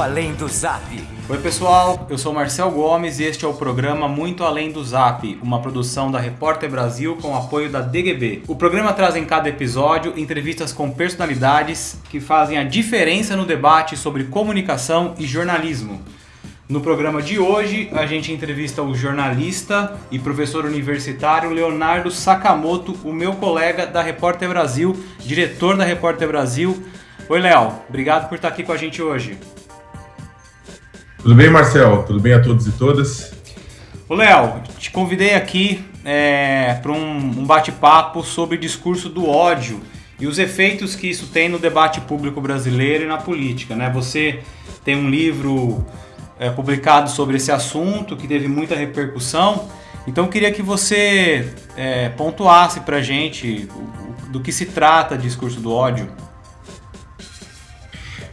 Além do Zap. Oi pessoal, eu sou Marcel Gomes e este é o programa Muito Além do Zap, uma produção da Repórter Brasil com apoio da DGB. O programa traz em cada episódio entrevistas com personalidades que fazem a diferença no debate sobre comunicação e jornalismo. No programa de hoje, a gente entrevista o jornalista e professor universitário Leonardo Sakamoto, o meu colega da Repórter Brasil, diretor da Repórter Brasil. Oi, Léo, obrigado por estar aqui com a gente hoje. Tudo bem, Marcel? Tudo bem a todos e todas? Ô, Léo, te convidei aqui é, para um, um bate-papo sobre discurso do ódio e os efeitos que isso tem no debate público brasileiro e na política. Né? Você tem um livro é, publicado sobre esse assunto que teve muita repercussão. Então eu queria que você é, pontuasse para gente do que se trata discurso do ódio.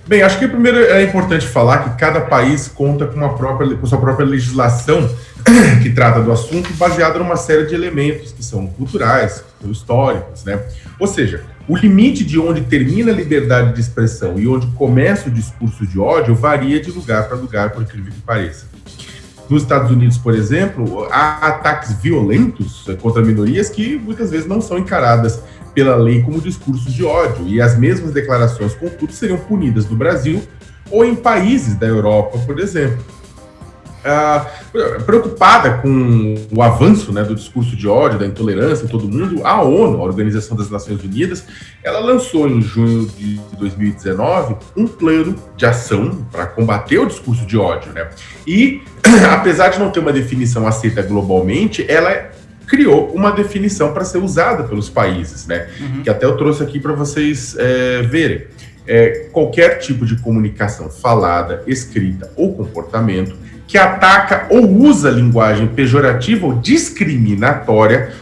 Bem, acho que primeiro é importante falar que cada país conta com, uma própria, com sua própria legislação que trata do assunto, baseada numa série de elementos que são culturais, históricos, né? Ou seja, o limite de onde termina a liberdade de expressão e onde começa o discurso de ódio varia de lugar para lugar, por incrível que pareça. Nos Estados Unidos, por exemplo, há ataques violentos contra minorias que muitas vezes não são encaradas pela lei como discursos de ódio, e as mesmas declarações, contudo, seriam punidas no Brasil ou em países da Europa, por exemplo. Ah, preocupada com o avanço né, do discurso de ódio, da intolerância em todo mundo, a ONU, a Organização das Nações Unidas, ela lançou em junho de 2019 um plano de ação para combater o discurso de ódio. Né? E, apesar de não ter uma definição aceita globalmente, ela criou uma definição para ser usada pelos países, né? Uhum. Que até eu trouxe aqui para vocês é, verem. É, qualquer tipo de comunicação falada, escrita ou comportamento que ataca ou usa linguagem pejorativa ou discriminatória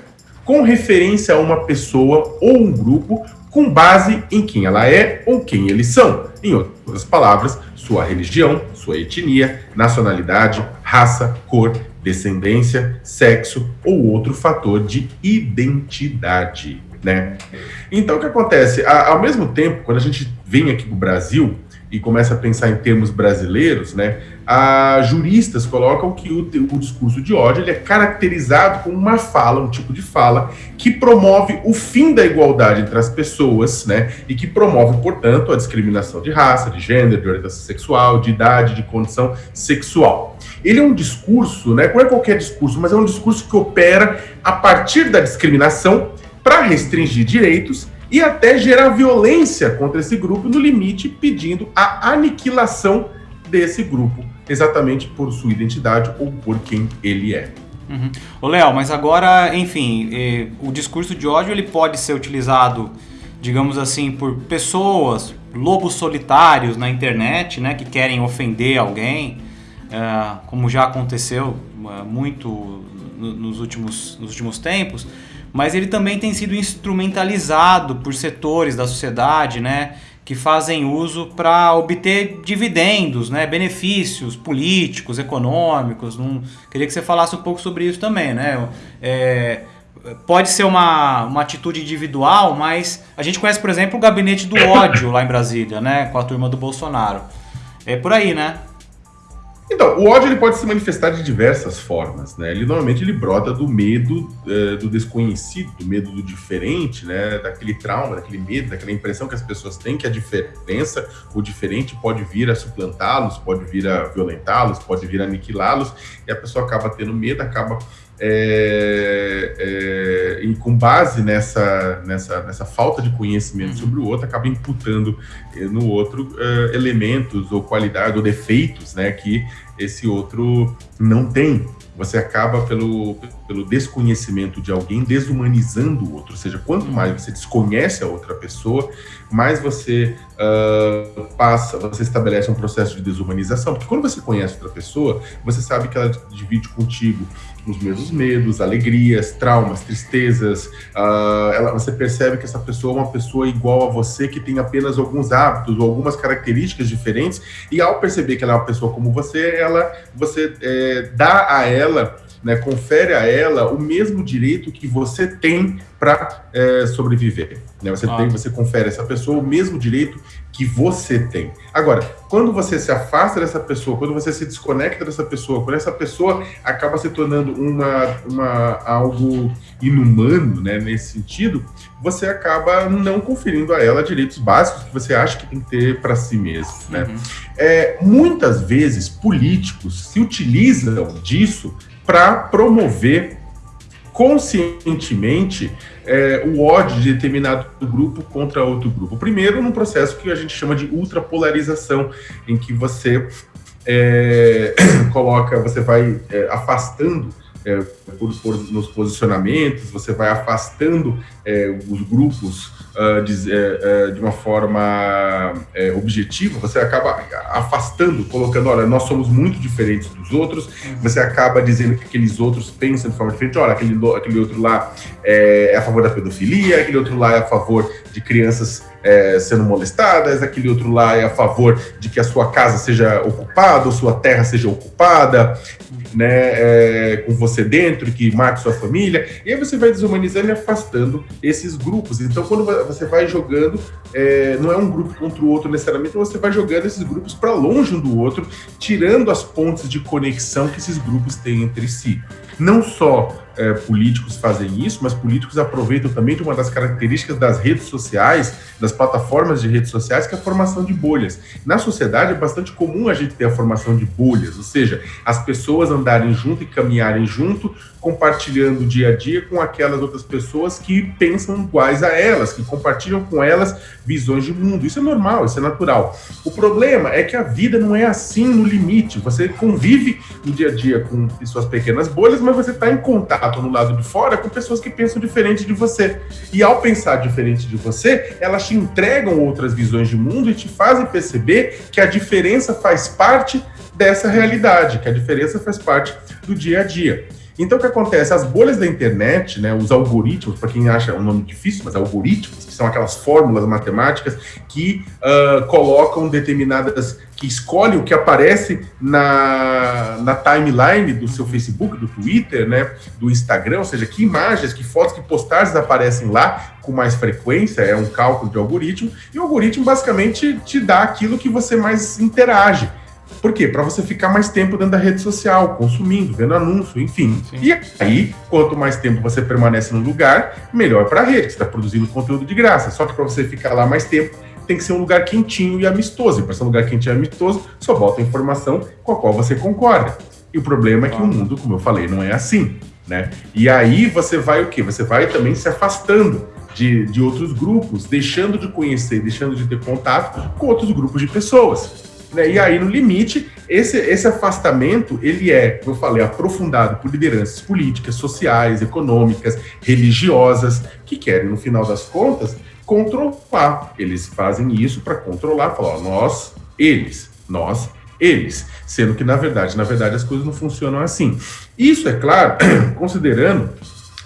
com referência a uma pessoa ou um grupo com base em quem ela é ou quem eles são. Em outras palavras, sua religião, sua etnia, nacionalidade, raça, cor, descendência, sexo ou outro fator de identidade, né? Então, o que acontece? ao mesmo tempo, quando a gente vem aqui para o Brasil, e começa a pensar em termos brasileiros, né, a juristas colocam que o, o, discurso de ódio ele é caracterizado como uma fala, um tipo de fala que promove o fim da igualdade entre as pessoas, né, e que promove, portanto, a discriminação de raça, de gênero, de orientação sexual, de idade, de condição sexual. Ele é um discurso, né, não é qualquer discurso, mas é um discurso que opera a partir da discriminação para restringir direitos e até gerar violência contra esse grupo, no limite pedindo a aniquilação desse grupo, exatamente por sua identidade ou por quem ele é. Uhum. Léo, mas agora, enfim, eh, o discurso de ódio ele pode ser utilizado, digamos assim, por pessoas, lobos solitários na internet, né, que querem ofender alguém, eh, como já aconteceu eh, muito nos últimos, nos últimos tempos mas ele também tem sido instrumentalizado por setores da sociedade, né, que fazem uso para obter dividendos, né, benefícios políticos, econômicos. Não... Queria que você falasse um pouco sobre isso também, né? É... Pode ser uma, uma atitude individual, mas a gente conhece, por exemplo, o gabinete do ódio lá em Brasília, né, com a turma do Bolsonaro. É por aí, né? Então, o ódio ele pode se manifestar de diversas formas, né? Ele normalmente ele brota do medo uh, do desconhecido, do medo do diferente, né? Daquele trauma, daquele medo, daquela impressão que as pessoas têm que a diferença, o diferente pode vir a suplantá-los, pode vir a violentá-los, pode vir a aniquilá-los, e a pessoa acaba tendo medo, acaba é, é, e com base nessa, nessa, nessa falta de conhecimento uhum. sobre o outro, acaba imputando eh, no outro uh, elementos ou qualidades ou defeitos né, que esse outro não tem. Você acaba, pelo, pelo desconhecimento de alguém, desumanizando o outro. Ou seja, quanto mais você desconhece a outra pessoa, mais você uh, passa, você estabelece um processo de desumanização. Porque quando você conhece outra pessoa, você sabe que ela divide contigo os mesmos medos, alegrias, traumas, tristezas. Uh, ela, você percebe que essa pessoa é uma pessoa igual a você, que tem apenas alguns hábitos ou algumas características diferentes. E ao perceber que ela é uma pessoa como você, ela, você é, dá a ela né, confere a ela o mesmo direito que você tem para é, sobreviver. Né? Você, ah. tem, você confere a essa pessoa o mesmo direito que você tem. Agora, quando você se afasta dessa pessoa, quando você se desconecta dessa pessoa, quando essa pessoa acaba se tornando uma, uma algo inumano, né, nesse sentido, você acaba não conferindo a ela direitos básicos que você acha que tem que ter para si mesmo, né? Uhum. É, muitas vezes políticos se utilizam disso para promover conscientemente é, o ódio de determinado grupo contra outro grupo. Primeiro, num processo que a gente chama de ultrapolarização, em que você é, coloca, você vai é, afastando é, por, por, nos posicionamentos, você vai afastando é, os grupos uh, de, uh, de, uma forma uh, objetiva, você acaba afastando, colocando, olha, nós somos muito diferentes dos outros, você acaba dizendo que aqueles outros pensam de forma diferente, olha, aquele, aquele outro lá é, é a favor da pedofilia, aquele outro lá é a favor de crianças é, sendo molestadas, aquele outro lá é a favor de que a sua casa seja ocupada, ou sua terra seja ocupada, né, é, com você dentro, que mate sua família, e aí você vai desumanizando e afastando esses grupos. Então, quando você vai jogando, é, não é um grupo contra o outro necessariamente, você vai jogando esses grupos para longe um do outro, tirando as pontes de conexão que esses grupos têm entre si. Não só é, políticos fazem isso, mas políticos aproveitam também de uma das características das redes sociais, das plataformas de redes sociais, que é a formação de bolhas. Na sociedade é bastante comum a gente ter a formação de bolhas, ou seja, as pessoas andarem junto e caminharem junto, compartilhando o dia a dia com aquelas outras pessoas que pensam iguais a elas, que compartilham com elas visões de mundo. Isso é normal, isso é natural. O problema é que a vida não é assim no limite. Você convive no dia a dia com suas pequenas bolhas, mas você está em contato no lado de fora com pessoas que pensam diferente de você. E ao pensar diferente de você, elas te entregam outras visões de mundo e te fazem perceber que a diferença faz parte dessa realidade, que a diferença faz parte do dia a dia. Então, o que acontece? As bolhas da internet, né, os algoritmos, para quem acha um nome difícil, mas algoritmos, que são aquelas fórmulas matemáticas que uh, colocam determinadas, que escolhem o que aparece na, na timeline do seu Facebook, do Twitter, né, do Instagram, ou seja, que imagens, que fotos, que postagens aparecem lá com mais frequência, é um cálculo de algoritmo, e o algoritmo basicamente te dá aquilo que você mais interage. Por quê? Para você ficar mais tempo dentro da rede social, consumindo, vendo anúncio, enfim. Sim. E aí, quanto mais tempo você permanece no lugar, melhor para a rede, você está produzindo conteúdo de graça. Só que para você ficar lá mais tempo, tem que ser um lugar quentinho e amistoso. E para ser um lugar quentinho e amistoso, só bota informação com a qual você concorda. E o problema é que o mundo, como eu falei, não é assim. Né? E aí você vai o quê? Você vai também se afastando de, de outros grupos, deixando de conhecer, deixando de ter contato com outros grupos de pessoas. Né? E aí, no limite, esse, esse afastamento, ele é, como eu falei, aprofundado por lideranças políticas, sociais, econômicas, religiosas, que querem, no final das contas, controlar. Eles fazem isso para controlar, falar, nós, eles, nós, eles. Sendo que, na verdade, na verdade, as coisas não funcionam assim. Isso, é claro, considerando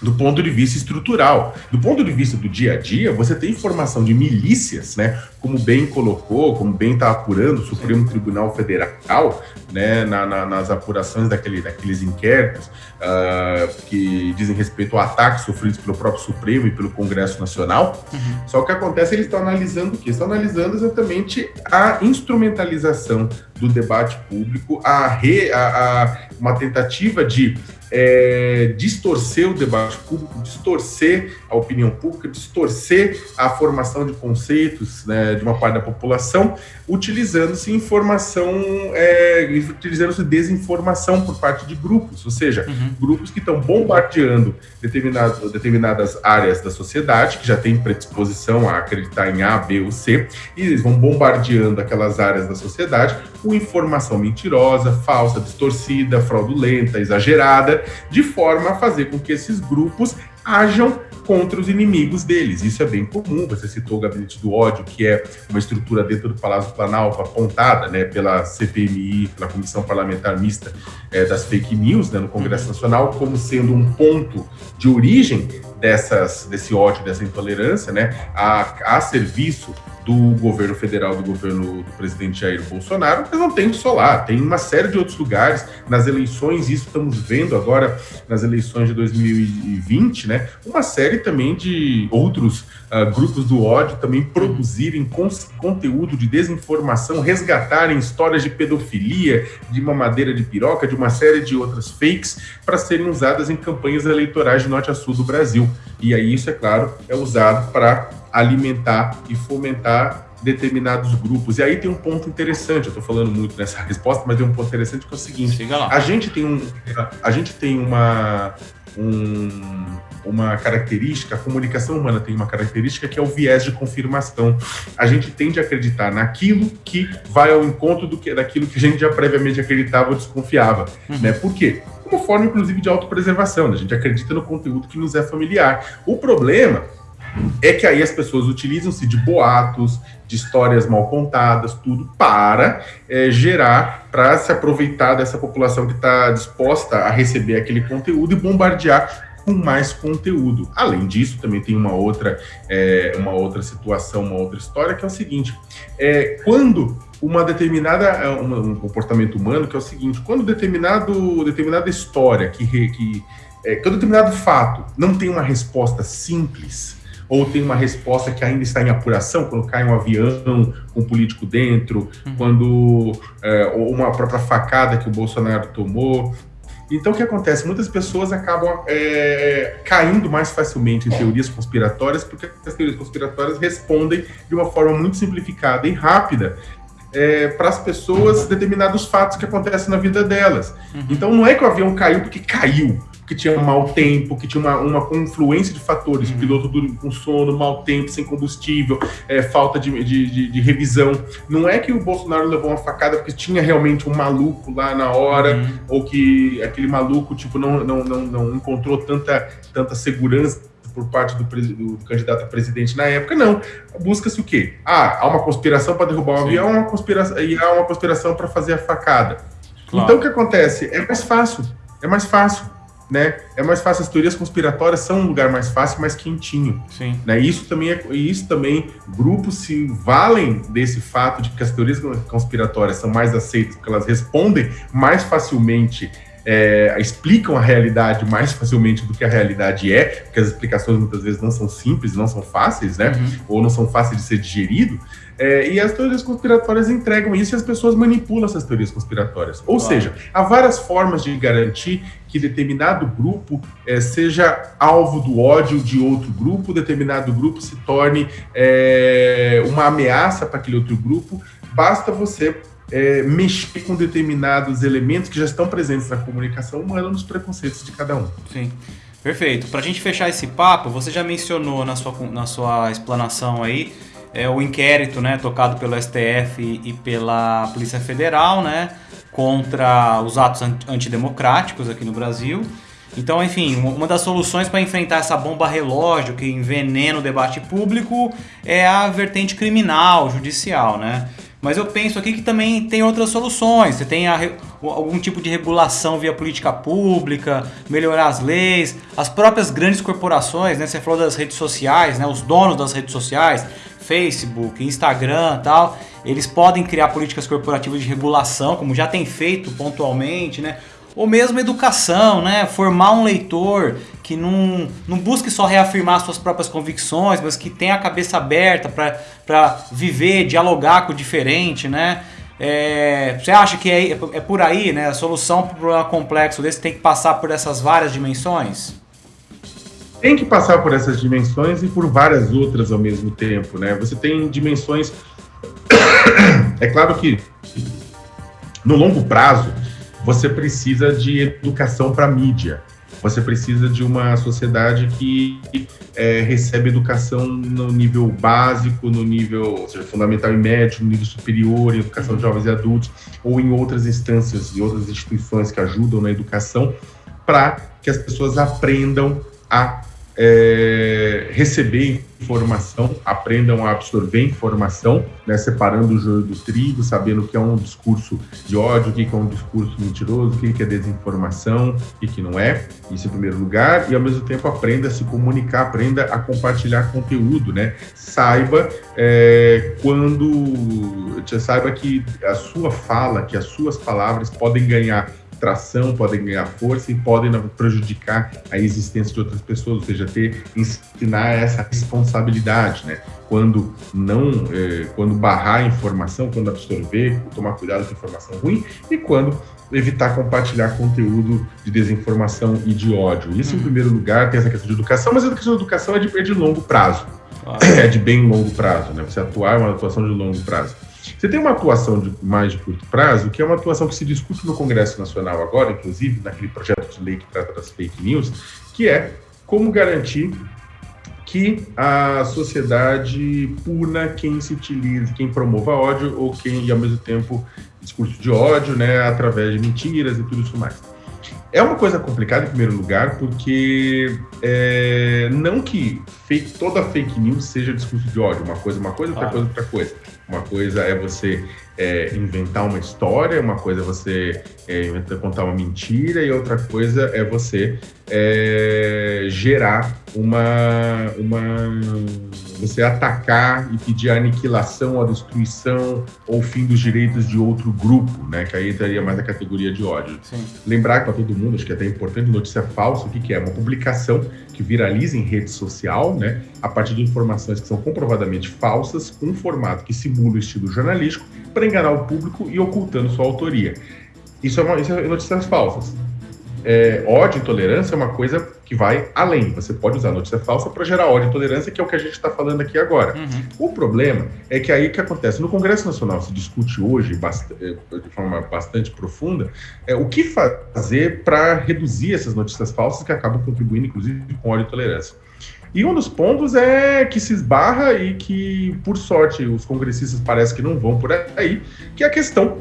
do ponto de vista estrutural. Do ponto de vista do dia a dia, você tem informação de milícias, né? Como bem colocou, como bem está apurando o Supremo Tribunal Federal, né? Na, na, nas apurações daquele, daqueles inquéritos uh, que dizem respeito a ataques sofridos pelo próprio Supremo e pelo Congresso Nacional. Uhum. Só que acontece, eles estão analisando o quê? Estão analisando exatamente a instrumentalização do debate público, a, re, a, a uma tentativa de é, distorcer o debate público, distorcer a opinião pública, distorcer a formação de conceitos né, de uma parte da população, utilizando-se informação, é, utilizando-se desinformação por parte de grupos, ou seja, uhum. grupos que estão bombardeando determinadas, determinadas áreas da sociedade, que já têm predisposição a acreditar em A, B ou C, e eles vão bombardeando aquelas áreas da sociedade com informação mentirosa, falsa, distorcida, fraudulenta, exagerada, de forma a fazer com que esses grupos ajam contra os inimigos deles. Isso é bem comum. Você citou o Gabinete do Ódio, que é uma estrutura dentro do Palácio Planalto apontada né, pela CPMI, pela Comissão Parlamentar Mista é, das Fake News né, no Congresso uhum. Nacional, como sendo um ponto de origem dessas, desse ódio, dessa intolerância, né, a, a serviço do governo federal, do governo do presidente Jair Bolsonaro, mas não tem só lá, tem uma série de outros lugares. Nas eleições, isso estamos vendo agora nas eleições de 2020, né? Uma série também de outros uh, grupos do ódio também produzirem conteúdo de desinformação, resgatarem histórias de pedofilia, de mamadeira de piroca, de uma série de outras fakes para serem usadas em campanhas eleitorais de norte a sul do Brasil. E aí isso, é claro, é usado para alimentar e fomentar determinados grupos. E aí tem um ponto interessante, eu estou falando muito nessa resposta, mas tem um ponto interessante que é o seguinte: a gente tem um, a gente tem uma um, uma característica, a comunicação humana tem uma característica que é o viés de confirmação. A gente tende a acreditar naquilo que vai ao encontro do que, daquilo que a gente já previamente acreditava ou desconfiava. Uhum. Né? Por quê? Como forma, inclusive, de autopreservação. Né? A gente acredita no conteúdo que nos é familiar. O problema é que aí as pessoas utilizam-se de boatos, de histórias mal contadas, tudo para é, gerar, para se aproveitar dessa população que está disposta a receber aquele conteúdo e bombardear com mais conteúdo. Além disso, também tem uma outra, é, uma outra situação, uma outra história que é o seguinte: é, quando uma determinada é, um, um comportamento humano que é o seguinte, quando determinado determinada história que, que é, quando determinado fato não tem uma resposta simples ou tem uma resposta que ainda está em apuração, quando cai um avião com um político dentro, uhum. quando é, ou uma própria facada que o Bolsonaro tomou. Então, o que acontece? Muitas pessoas acabam é, caindo mais facilmente em teorias conspiratórias, porque as teorias conspiratórias respondem de uma forma muito simplificada e rápida é, para as pessoas determinados fatos que acontecem na vida delas. Uhum. Então, não é que o avião caiu porque caiu que tinha mau tempo, que tinha uma, uma confluência de fatores, uhum. piloto com sono, mau tempo, sem combustível, é, falta de, de, de, de, revisão. Não é que o Bolsonaro levou uma facada porque tinha realmente um maluco lá na hora, uhum. ou que aquele maluco tipo, não, não, não, não encontrou tanta, tanta segurança por parte do, do, candidato a presidente na época, não. Busca-se o quê? Ah, há uma conspiração para derrubar um avião uma conspiração, e há uma conspiração para fazer a facada. Claro. Então o que acontece? É mais fácil. É mais fácil né? É mais fácil, as teorias conspiratórias são um lugar mais fácil, mais quentinho. Sim. Né? Isso também é, isso também grupos se valem desse fato de que as teorias conspiratórias são mais aceitas porque elas respondem mais facilmente é, explicam a realidade mais facilmente do que a realidade é, porque as explicações muitas vezes não são simples, não são fáceis, né? Uhum. Ou não são fáceis de ser digerido. É, e as teorias conspiratórias entregam isso e as pessoas manipulam essas teorias conspiratórias. Ou claro. seja, há várias formas de garantir que determinado grupo é, seja alvo do ódio de outro grupo, determinado grupo se torne é, uma ameaça para aquele outro grupo. Basta você é, mexer com determinados elementos que já estão presentes na comunicação humana nos preconceitos de cada um. Sim. Perfeito. Para a gente fechar esse papo, você já mencionou na sua, na sua explanação aí é, o inquérito né, tocado pelo STF e pela Polícia Federal né, contra os atos antidemocráticos aqui no Brasil. Então, enfim, uma das soluções para enfrentar essa bomba relógio que envenena o debate público é a vertente criminal, judicial, né? Mas eu penso aqui que também tem outras soluções. Você tem a, algum tipo de regulação via política pública, melhorar as leis, as próprias grandes corporações, né? Você falou das redes sociais, né? Os donos das redes sociais, Facebook, Instagram, tal, eles podem criar políticas corporativas de regulação, como já tem feito pontualmente, né? Ou mesmo educação, né? Formar um leitor que não, não busque só reafirmar suas próprias convicções, mas que tenha a cabeça aberta para viver, dialogar com o diferente, né? É, você acha que é, é por aí, né? A solução para o problema complexo desse tem que passar por essas várias dimensões? Tem que passar por essas dimensões e por várias outras ao mesmo tempo, né? Você tem dimensões. É claro que no longo prazo você precisa de educação para mídia. Você precisa de uma sociedade que é, recebe educação no nível básico, no nível seja, fundamental e médio, no nível superior, em educação de jovens e adultos, ou em outras instâncias e outras instituições que ajudam na educação, para que as pessoas aprendam a é, receber informação, aprendam a absorver informação, né, separando o joio do trigo, sabendo que é um discurso de ódio, o que é um discurso mentiroso, o que é desinformação, o que não é, isso em primeiro lugar, e ao mesmo tempo aprenda a se comunicar, aprenda a compartilhar conteúdo, né? Saiba é, quando, saiba que a sua fala, que as suas palavras podem ganhar tração, podem ganhar força e podem prejudicar a existência de outras pessoas, ou seja, ter ensinar essa responsabilidade, né? Quando não, eh, quando barrar a informação, quando absorver, tomar cuidado com informação ruim e quando evitar compartilhar conteúdo de desinformação e de ódio. Isso uhum. em primeiro lugar tem essa questão de educação, mas a questão de educação é de, é de longo prazo, é de bem longo prazo, né? Você atuar é uma atuação de longo prazo. Você tem uma atuação de mais de curto prazo, que é uma atuação que se discute no Congresso Nacional agora, inclusive naquele projeto de lei que trata das fake news, que é como garantir que a sociedade puna quem se utiliza, quem promova ódio ou quem, ao mesmo tempo, discurso de ódio, né, através de mentiras e tudo isso mais. É uma coisa complicada, em primeiro lugar, porque é, não que fake, toda fake news seja discurso de ódio, uma coisa, uma coisa, outra ah. coisa, outra coisa. Uma coisa é você é, inventar uma história, uma coisa é você é, inventar, contar uma mentira, e outra coisa é você é, gerar uma, uma. você atacar e pedir a aniquilação, a destruição ou fim dos direitos de outro grupo, né? Que aí entraria mais na categoria de ódio. Sim. Lembrar para todo mundo, acho que é até importante, notícia falsa, o que, que é? Uma publicação que viraliza em rede social, né? A partir de informações que são comprovadamente falsas, com um formato que simula o estilo jornalístico, para enganar o público e ocultando sua autoria. Isso é, uma, isso é notícias falsas. É, ódio e intolerância é uma coisa que vai além. Você pode usar notícia falsa para gerar ódio e intolerância, que é o que a gente está falando aqui agora. Uhum. O problema é que aí que acontece. No Congresso Nacional se discute hoje, é, de forma bastante profunda, é, o que fazer para reduzir essas notícias falsas que acabam contribuindo, inclusive, com ódio e intolerância. E um dos pontos é que se esbarra e que, por sorte, os congressistas parece que não vão por aí, que é a questão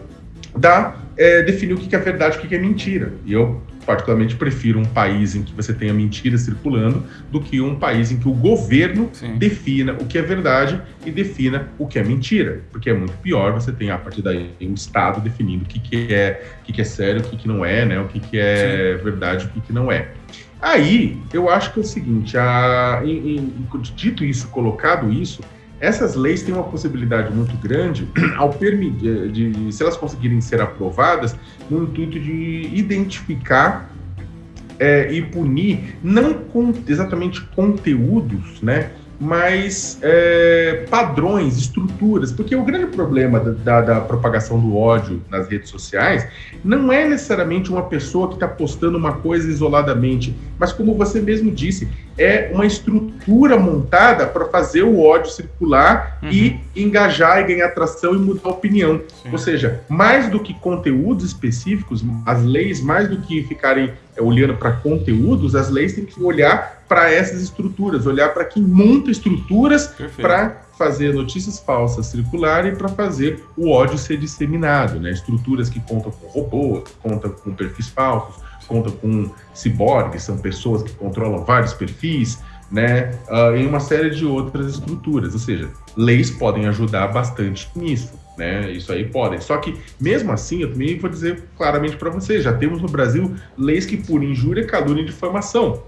da é, definir o que é verdade e o que é mentira. E eu, particularmente, prefiro um país em que você tenha mentira circulando do que um país em que o governo Sim. defina o que é verdade e defina o que é mentira. Porque é muito pior você tem, a partir daí, um Estado definindo o que, que, é, o que, que é sério, o que, que não é, né? o que, que é Sim. verdade e o que, que não é. Aí, eu acho que é o seguinte, a, em, em, dito isso, colocado isso, essas leis têm uma possibilidade muito grande ao permitir, de, se elas conseguirem ser aprovadas, no intuito de identificar é, e punir, não com exatamente conteúdos, né, mas é, padrões, estruturas, porque o grande problema da, da, da, propagação do ódio nas redes sociais não é necessariamente uma pessoa que está postando uma coisa isoladamente, mas como você mesmo disse, é uma estrutura montada para fazer o ódio circular uhum. e engajar e ganhar atração e mudar a opinião. Sim. Ou seja, mais do que conteúdos específicos, as leis, mais do que ficarem é, olhando para conteúdos, as leis têm que olhar para essas estruturas, olhar para quem monta estruturas para fazer notícias falsas circularem para fazer o ódio ser disseminado, né? Estruturas que contam com robôs, contam com perfis falsos, contam com ciborgues, são pessoas que controlam vários perfis, né? Uh, e uma série de outras estruturas, ou seja, leis podem ajudar bastante nisso. Né? Isso aí podem. Só que, mesmo assim, eu também vou dizer claramente para vocês: já temos no Brasil leis que punem injúria, calúnia e difamação.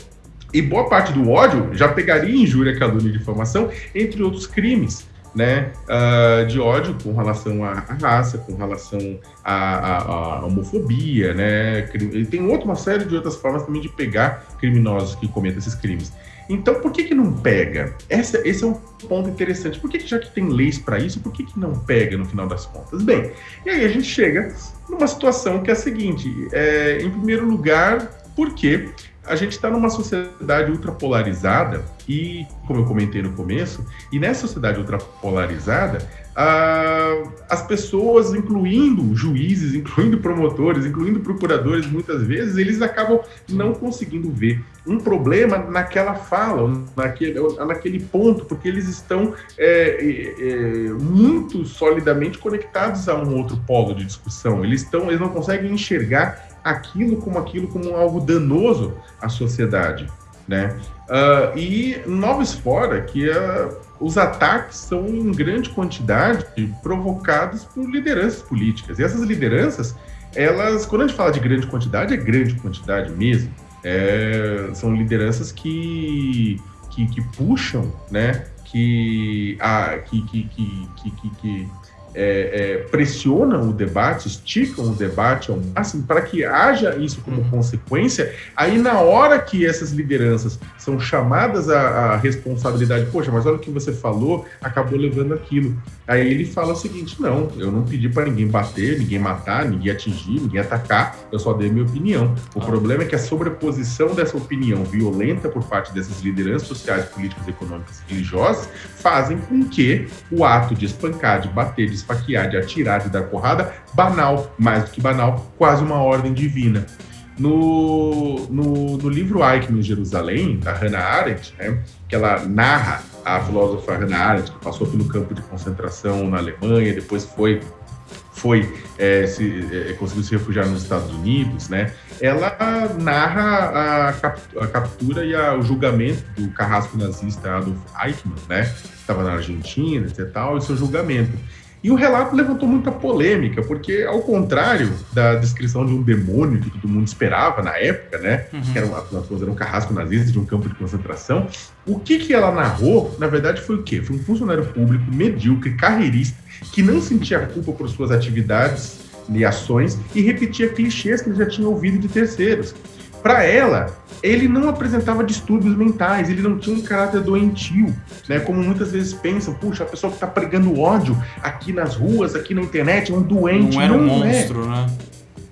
E boa parte do ódio já pegaria injúria, calúnia e difamação, entre outros crimes. Né, uh, de ódio com relação à, raça, com relação à, à, à, homofobia, né, e tem outra, uma série de outras formas também de pegar criminosos que cometem esses crimes. Então, por que que não pega? Essa, esse é um ponto interessante. Por que, que já que tem leis para isso, por que que não pega no final das contas? Bem, e aí a gente chega numa situação que é a seguinte: é, em primeiro lugar, porque a gente está numa sociedade ultrapolarizada e, como eu comentei no começo, e nessa sociedade ultrapolarizada, ah, as pessoas, incluindo juízes, incluindo promotores, incluindo procuradores, muitas vezes, eles acabam não conseguindo ver um problema naquela fala, naquele, naquele ponto, porque eles estão é, é, muito solidamente conectados a um outro polo de discussão. Eles, estão, eles não conseguem enxergar aquilo como aquilo como algo danoso à sociedade. Né? Uh, e noves fora que uh, os ataques são em grande quantidade provocados por lideranças políticas. E essas lideranças, elas, quando a gente fala de grande quantidade, é grande quantidade mesmo. É, são lideranças que, que, que puxam, né? Que, a, que, que, que, que, que é, é, pressionam o debate, esticam o debate ao máximo para que haja isso como uhum. consequência. Aí, na hora que essas lideranças são chamadas à, à, responsabilidade, poxa, mas olha o que você falou, acabou levando aquilo. Aí ele fala o seguinte: não, eu não pedi para ninguém bater, ninguém matar, ninguém atingir, ninguém atacar, eu só dei minha opinião. O ah. problema é que a sobreposição dessa opinião violenta por parte dessas lideranças sociais, políticas, econômicas e religiosas fazem com que o ato de espancar, de bater, de esfaquear, de atirar, de dar porrada, banal, mais do que banal, quase uma ordem divina. No, no, no livro Eichmann em Jerusalém, da Hannah Arendt, né, que ela narra a filósofa Hannah Arendt, que passou pelo campo de concentração na Alemanha, depois foi foi é, se, é, conseguiu se refugiar nos Estados Unidos, né? Ela narra a, cap, a captura e a, o julgamento do carrasco nazista Adolf Eichmann, né? Estava na Argentina, etc. Tal, e seu julgamento. E o relato levantou muita polêmica, porque, ao contrário da descrição de um demônio que todo mundo esperava na época, né? Uhum. Que era, um, era um carrasco nazista de um campo de concentração, o que, que ela narrou, na verdade, foi o quê? Foi um funcionário público medíocre, carreirista, que não sentia culpa por suas atividades e ações e repetia clichês que ele já tinha ouvido de terceiros. Para ela, ele não apresentava distúrbios mentais, ele não tinha um caráter doentio, né? Como muitas vezes pensam, puxa, a pessoa que está pregando ódio aqui nas ruas, aqui na internet, é um doente. Não era um não é. monstro, é. né?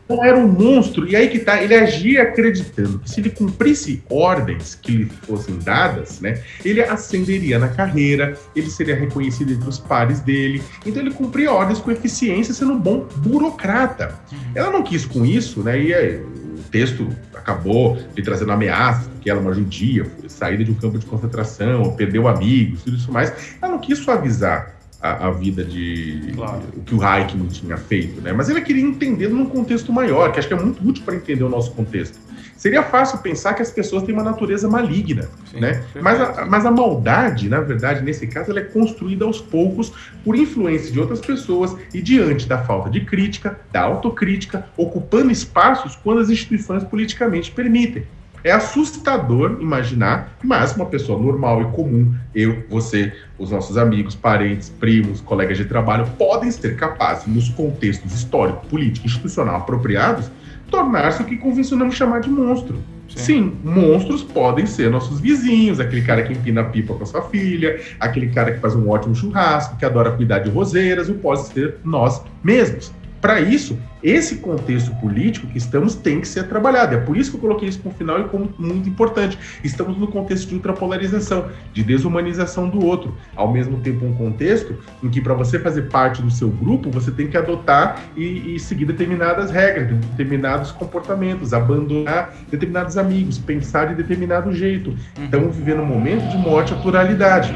Não era um monstro. E aí que tá, ele agia acreditando que se ele cumprisse ordens que lhe fossem dadas, né? Ele ascenderia na carreira, ele seria reconhecido entre os pares dele. Então ele cumpria ordens com eficiência, sendo um bom burocrata. Uhum. Ela não quis com isso, né? E aí, texto acabou lhe trazendo ameaças, que ela é uma judia, foi saída de um campo de concentração, perdeu amigos, tudo isso mais. Ela não quis suavizar a, a vida de claro. o que o Eichmann tinha feito, né? Mas ela queria entender num contexto maior, que acho que é muito útil para entender o nosso contexto. Seria fácil pensar que as pessoas têm uma natureza maligna, Sim, né? Mas a, mas a maldade, na verdade, nesse caso, ela é construída aos poucos por influência de outras pessoas e diante da falta de crítica, da autocrítica, ocupando espaços quando as instituições politicamente permitem. É assustador imaginar, mas uma pessoa normal e comum, eu, você, os nossos amigos, parentes, primos, colegas de trabalho, podem ser capazes, nos contextos histórico, político, institucional apropriados, tornar-se o que convencionamos chamar de monstro. Sim. Sim. monstros podem ser nossos vizinhos, aquele cara que empina pipa com a sua filha, aquele cara que faz um ótimo churrasco, que adora cuidar de roseiras, ou pode ser nós mesmos. Para isso, esse contexto político que estamos tem que ser trabalhado. É por isso que eu coloquei isso como final e como muito importante. Estamos no contexto de ultrapolarização, de desumanização do outro. Ao mesmo tempo, um contexto em que, para você fazer parte do seu grupo, você tem que adotar e, e seguir determinadas regras, determinados comportamentos, abandonar determinados amigos, pensar de determinado jeito. Estamos vivendo um momento de morte à pluralidade.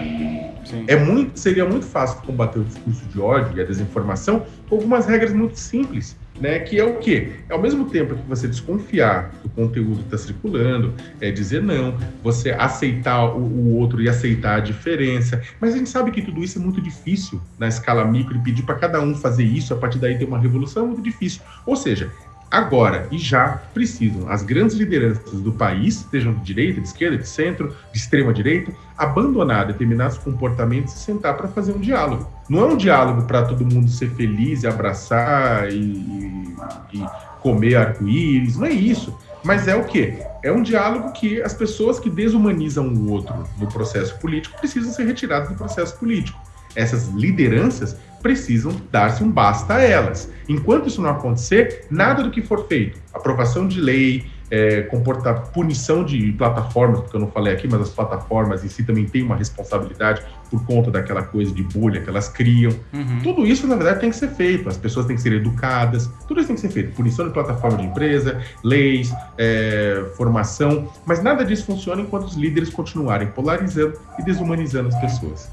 É muito, seria muito fácil combater o discurso de ódio e a desinformação com algumas regras muito simples, né? Que é o quê? Ao mesmo tempo que você desconfiar do conteúdo que está circulando, é dizer não, você aceitar o, o, outro e aceitar a diferença. Mas a gente sabe que tudo isso é muito difícil na escala micro e pedir para cada um fazer isso, a partir daí ter uma revolução é muito difícil. Ou seja, agora e já precisam as grandes lideranças do país, sejam de direita, de esquerda, de centro, de extrema direita, abandonar determinados comportamentos e sentar para fazer um diálogo. Não é um diálogo para todo mundo ser feliz e abraçar e, e comer arco-íris, não é isso. Mas é o quê? É um diálogo que as pessoas que desumanizam o outro no processo político precisam ser retiradas do processo político. Essas lideranças precisam dar-se um basta a elas. Enquanto isso não acontecer, nada do que for feito, aprovação de lei, é, comportar punição de plataformas, porque eu não falei aqui, mas as plataformas em si também têm uma responsabilidade por conta daquela coisa de bolha que elas criam. Uhum. Tudo isso, na verdade, tem que ser feito. As pessoas têm que ser educadas, tudo isso tem que ser feito. Punição de plataforma de empresa, leis, é, formação, mas nada disso funciona enquanto os líderes continuarem polarizando e desumanizando as pessoas.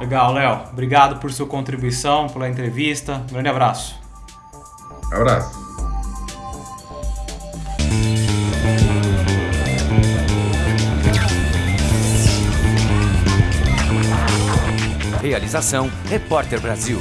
Legal, Léo. Obrigado por sua contribuição, pela entrevista. Um grande abraço. Abraço. Realização Repórter Brasil.